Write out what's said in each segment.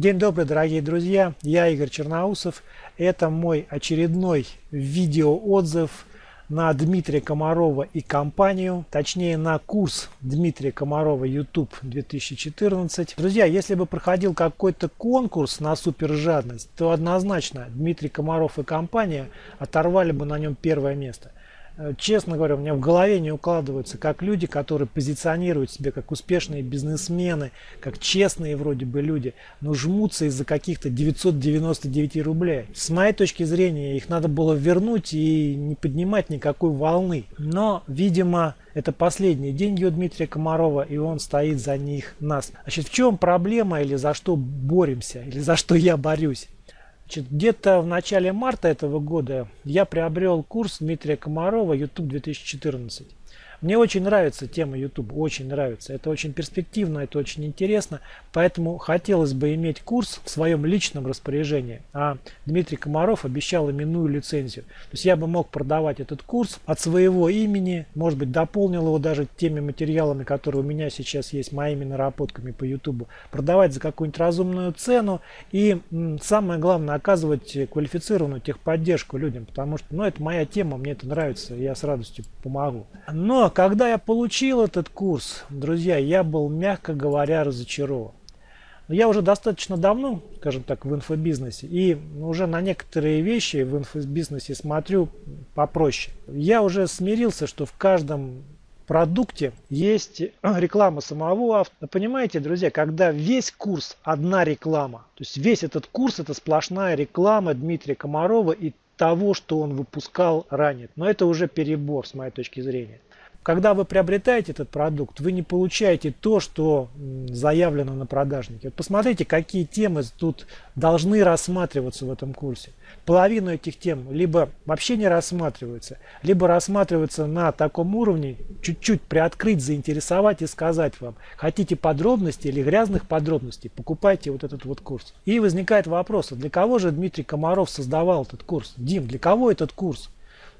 День добрый, дорогие друзья, я Игорь Черноусов. Это мой очередной видеоотзыв на Дмитрия Комарова и компанию, точнее на курс Дмитрия Комарова YouTube 2014. Друзья, если бы проходил какой-то конкурс на супер жадность, то однозначно Дмитрий Комаров и компания оторвали бы на нем первое место. Э, честно говоря, у меня в голове не укладывается, как люди, которые позиционируют себя как успешные бизнесмены, как честные вроде бы люди, но жмутся из-за каких-то 999 рублей. С моей точки зрения, их надо было вернуть и не поднимать никакой волны. Но, видимо, это последние деньги у Дмитрия Комарова, и он стоит за них нас. Значит, в чем проблема или за что боремся, или за что я борюсь? Где-то в начале марта этого года я приобрел курс Дмитрия Комарова YouTube 2014. Мне очень нравится тема YouTube, очень нравится. Это очень перспективно, это очень интересно. Поэтому хотелось бы иметь курс в своем личном распоряжении. А Дмитрий Комаров обещал именную лицензию. То есть я бы мог продавать этот курс от своего имени, может быть дополнил его даже теми материалами, которые у меня сейчас есть, моими наработками по YouTube. Продавать за какую-нибудь разумную цену и самое главное оказывать квалифицированную техподдержку людям. Потому что ну, это моя тема, мне это нравится, я с радостью помогу. Но когда я получил этот курс, друзья, я был, мягко говоря, разочарован. Я уже достаточно давно, скажем так, в инфобизнесе, и уже на некоторые вещи в инфобизнесе смотрю попроще. Я уже смирился, что в каждом продукте есть реклама самого автора. Понимаете, друзья, когда весь курс одна реклама, то есть весь этот курс это сплошная реклама Дмитрия Комарова и того, что он выпускал ранее. Но это уже перебор с моей точки зрения. Когда вы приобретаете этот продукт, вы не получаете то, что заявлено на продажнике. Вот посмотрите, какие темы тут должны рассматриваться в этом курсе. Половину этих тем либо вообще не рассматриваются, либо рассматриваются на таком уровне, чуть-чуть приоткрыть, заинтересовать и сказать вам, хотите подробности или грязных подробностей, покупайте вот этот вот курс. И возникает вопрос, а для кого же Дмитрий Комаров создавал этот курс? Дим, для кого этот курс?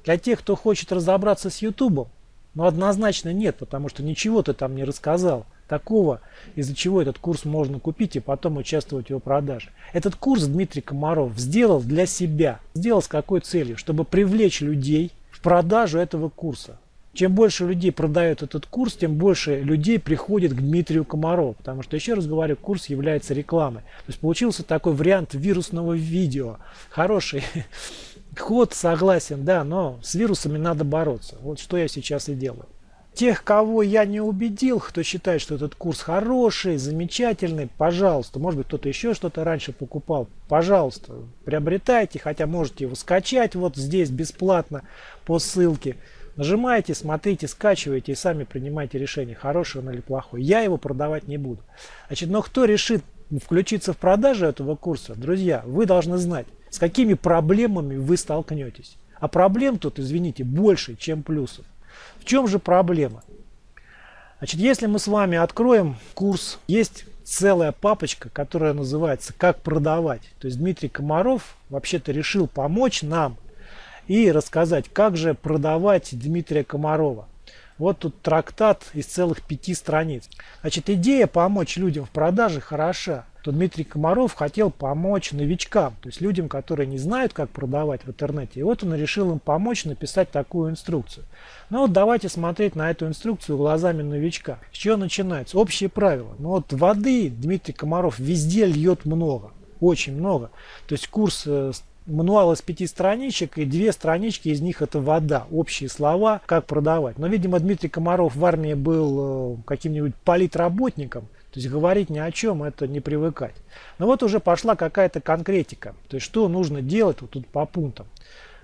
Для тех, кто хочет разобраться с YouTube? Но однозначно нет, потому что ничего ты там не рассказал такого, из-за чего этот курс можно купить и потом участвовать в его продаже. Этот курс Дмитрий Комаров сделал для себя. Сделал с какой целью? Чтобы привлечь людей в продажу этого курса. Чем больше людей продают этот курс, тем больше людей приходит к Дмитрию Комарову. Потому что, еще раз говорю, курс является рекламой. То есть получился такой вариант вирусного видео. Хороший Ход согласен, да, но с вирусами надо бороться. Вот что я сейчас и делаю. Тех, кого я не убедил, кто считает, что этот курс хороший, замечательный, пожалуйста, может быть кто-то еще что-то раньше покупал, пожалуйста, приобретайте, хотя можете его скачать вот здесь бесплатно по ссылке. Нажимаете, смотрите, скачиваете и сами принимайте решение, хороший он или плохой. Я его продавать не буду. Значит, но кто решит включиться в продажу этого курса, друзья, вы должны знать, с какими проблемами вы столкнетесь. А проблем тут, извините, больше, чем плюсов. В чем же проблема? Значит, если мы с вами откроем курс, есть целая папочка, которая называется «Как продавать». То есть Дмитрий Комаров вообще-то решил помочь нам и рассказать, как же продавать Дмитрия Комарова. Вот тут трактат из целых пяти страниц. Значит, идея помочь людям в продаже хороша. То Дмитрий Комаров хотел помочь новичкам, то есть людям, которые не знают, как продавать в интернете. И вот он решил им помочь написать такую инструкцию. Ну вот давайте смотреть на эту инструкцию глазами новичка. С чего начинается? Общие правила. Ну вот воды Дмитрий Комаров везде льет много очень много. То есть курс э, мануал из пяти страничек, и две странички из них это вода, общие слова, как продавать. Но, видимо, Дмитрий Комаров в армии был э, каким-нибудь политработником, то есть говорить ни о чем, это не привыкать. Но вот уже пошла какая-то конкретика, то есть что нужно делать вот тут по пунктам.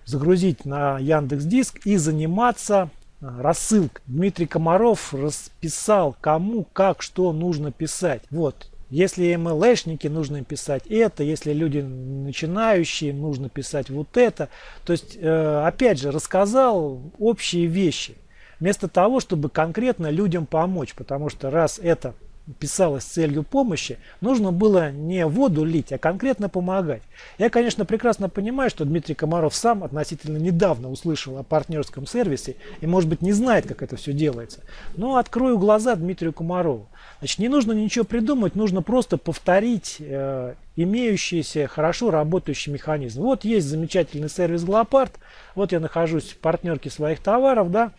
Загрузить на Яндекс Диск и заниматься э, рассылкой. Дмитрий Комаров расписал, кому, как, что нужно писать. Вот, если MLшники, нужно писать это. Если люди начинающие, нужно писать вот это. То есть, э, опять же, рассказал общие вещи. Вместо того, чтобы конкретно людям помочь. Потому что раз это писалось с целью помощи, нужно было не воду лить, а конкретно помогать. Я, конечно, прекрасно понимаю, что Дмитрий Комаров сам относительно недавно услышал о партнерском сервисе и, может быть, не знает, как это все делается. Но открою глаза Дмитрию Комарову. Значит, не нужно ничего придумать, нужно просто повторить э, имеющийся хорошо работающий механизм. Вот есть замечательный сервис Глопард, вот я нахожусь в партнерке своих товаров, да,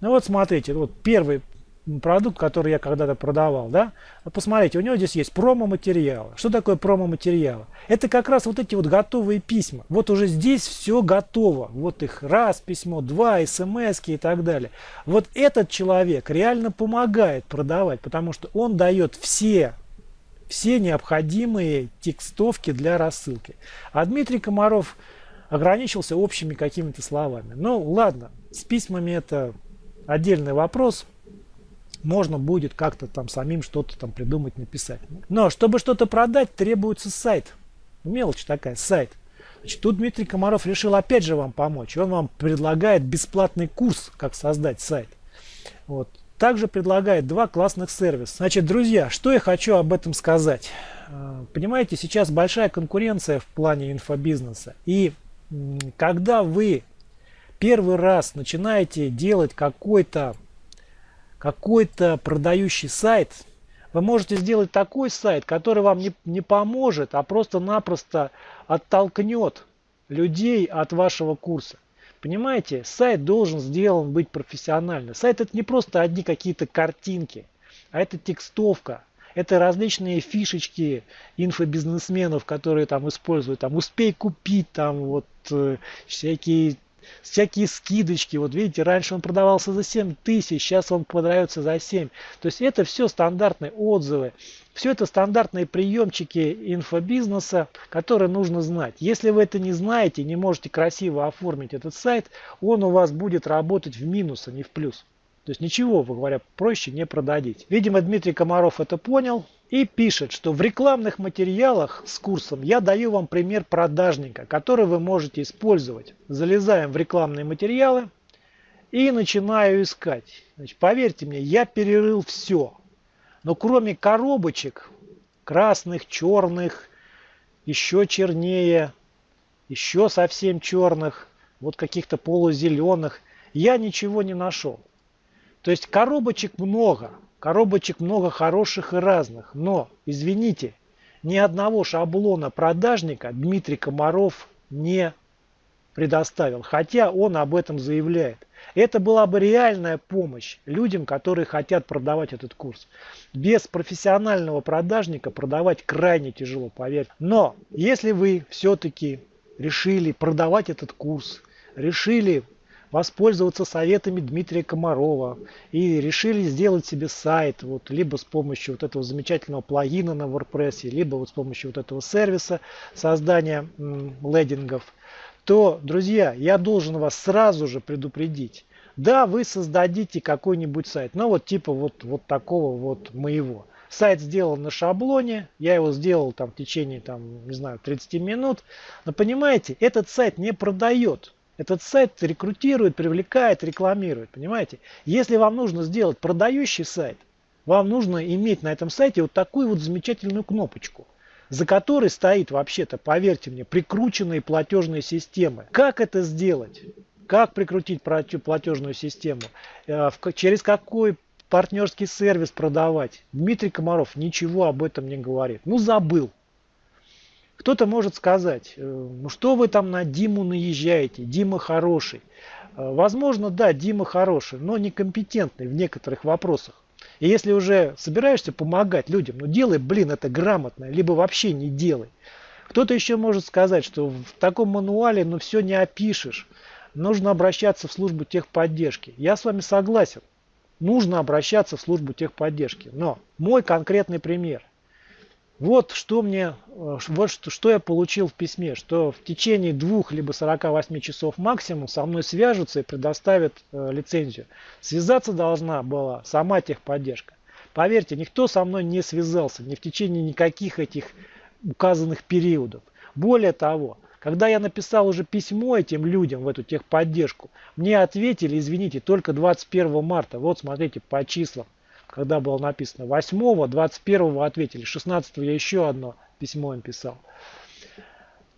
ну вот смотрите, вот первый продукт, который я когда-то продавал, да, посмотрите, у него здесь есть промо-материалы. Что такое промо-материалы? Это как раз вот эти вот готовые письма. Вот уже здесь все готово. Вот их раз письмо, два, смс и так далее. Вот этот человек реально помогает продавать, потому что он дает все все необходимые текстовки для рассылки. А Дмитрий Комаров ограничился общими какими-то словами. Ну ладно, с письмами это отдельный вопрос можно будет как-то там самим что-то там придумать, написать. Но чтобы что-то продать, требуется сайт. Мелочь такая, сайт. Значит, тут Дмитрий Комаров решил опять же вам помочь. Он вам предлагает бесплатный курс, как создать сайт. Вот. Также предлагает два классных сервиса. Значит, друзья, что я хочу об этом сказать. А, понимаете, сейчас большая конкуренция в плане инфобизнеса. И когда вы первый раз начинаете делать какой-то какой-то продающий сайт, вы можете сделать такой сайт, который вам не, не поможет, а просто-напросто оттолкнет людей от вашего курса. Понимаете, сайт должен сделан быть профессионально. Сайт это не просто одни какие-то картинки, а это текстовка, это различные фишечки инфобизнесменов, которые там используют, там успей купить, там вот э, всякие всякие скидочки. Вот видите, раньше он продавался за 7 тысяч, сейчас он продается за 7. То есть это все стандартные отзывы. Все это стандартные приемчики инфобизнеса, которые нужно знать. Если вы это не знаете, не можете красиво оформить этот сайт, он у вас будет работать в минус, а не в плюс. То есть ничего, вы говоря, проще не продадите. Видимо, Дмитрий Комаров это понял и пишет, что в рекламных материалах с курсом я даю вам пример продажника, который вы можете использовать. Залезаем в рекламные материалы и начинаю искать. Значит, поверьте мне, я перерыл все. Но кроме коробочек, красных, черных, еще чернее, еще совсем черных, вот каких-то полузеленых, я ничего не нашел. То есть коробочек много, коробочек много хороших и разных, но, извините, ни одного шаблона продажника Дмитрий Комаров не предоставил, хотя он об этом заявляет. Это была бы реальная помощь людям, которые хотят продавать этот курс. Без профессионального продажника продавать крайне тяжело, поверьте. Но если вы все-таки решили продавать этот курс, решили воспользоваться советами Дмитрия Комарова и решили сделать себе сайт, вот, либо с помощью вот этого замечательного плагина на WordPress, либо вот с помощью вот этого сервиса создания лендингов, то, друзья, я должен вас сразу же предупредить. Да, вы создадите какой-нибудь сайт, но вот типа вот, вот такого вот моего. Сайт сделан на шаблоне, я его сделал там в течение, там, не знаю, 30 минут. Но понимаете, этот сайт не продает. Этот сайт рекрутирует, привлекает, рекламирует. Понимаете? Если вам нужно сделать продающий сайт, вам нужно иметь на этом сайте вот такую вот замечательную кнопочку, за которой стоит вообще-то, поверьте мне, прикрученные платежные системы. Как это сделать? Как прикрутить платежную систему? Э, через какой партнерский сервис продавать? Дмитрий Комаров ничего об этом не говорит. Ну забыл. Кто-то может сказать, э, ну что вы там на Диму наезжаете, Дима хороший. Э, возможно, да, Дима хороший, но некомпетентный в некоторых вопросах. И если уже собираешься помогать людям, ну делай, блин, это грамотно, либо вообще не делай. Кто-то еще может сказать, что в таком мануале ну все не опишешь. Нужно обращаться в службу техподдержки. Я с вами согласен. Нужно обращаться в службу техподдержки. Но мой конкретный пример. Вот что мне, э, вот что, что я получил в письме, что в течение двух либо 48 часов максимум со мной свяжутся и предоставят э, лицензию. Связаться должна была сама техподдержка. Поверьте, никто со мной не связался ни в течение никаких этих указанных периодов. Более того, когда я написал уже письмо этим людям в эту техподдержку, мне ответили, извините, только 21 марта. Вот смотрите по числам когда было написано 8 21 ответили 16 я еще одно письмо им писал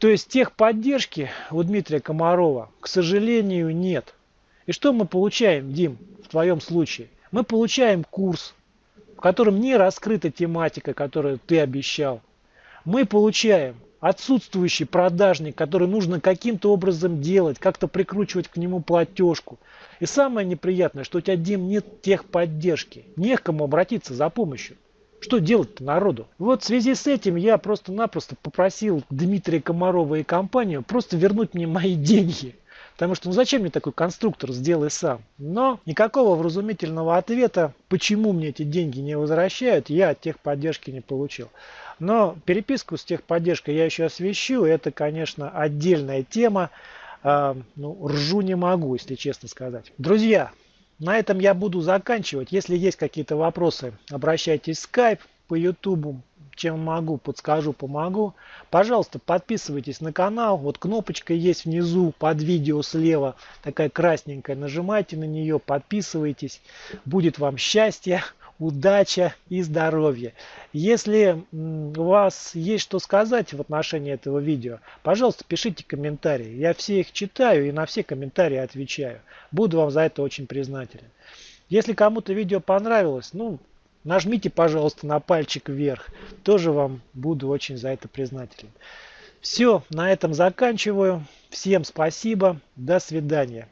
то есть техподдержки у Дмитрия Комарова, к сожалению, нет. И что мы получаем, Дим, в твоем случае? Мы получаем курс, в котором не раскрыта тематика, которую ты обещал. Мы получаем отсутствующий продажник, который нужно каким-то образом делать, как-то прикручивать к нему платежку. И самое неприятное, что у тебя, Дим, нет техподдержки. Не к кому обратиться за помощью. Что делать-то народу? Вот в связи с этим я просто-напросто попросил Дмитрия Комарова и компанию просто вернуть мне мои деньги. Потому что ну зачем мне такой конструктор, сделай сам. Но никакого вразумительного ответа, почему мне эти деньги не возвращают, я от техподдержки не получил. Но переписку с техподдержкой я еще освещу. Это, конечно, отдельная тема. А, ну, ржу не могу, если честно сказать. Друзья, на этом я буду заканчивать. Если есть какие-то вопросы, обращайтесь в Skype, по YouTube, чем могу, подскажу, помогу. Пожалуйста, подписывайтесь на канал. Вот кнопочка есть внизу под видео слева, такая красненькая. Нажимайте на нее, подписывайтесь. Будет вам счастье удача и здоровье. Если у вас есть что сказать в отношении этого видео, пожалуйста, пишите комментарии. Я все их читаю и на все комментарии отвечаю. Буду вам за это очень признателен. Если кому-то видео понравилось, ну, нажмите, пожалуйста, на пальчик вверх. Тоже вам буду очень за это признателен. Все, на этом заканчиваю. Всем спасибо. До свидания.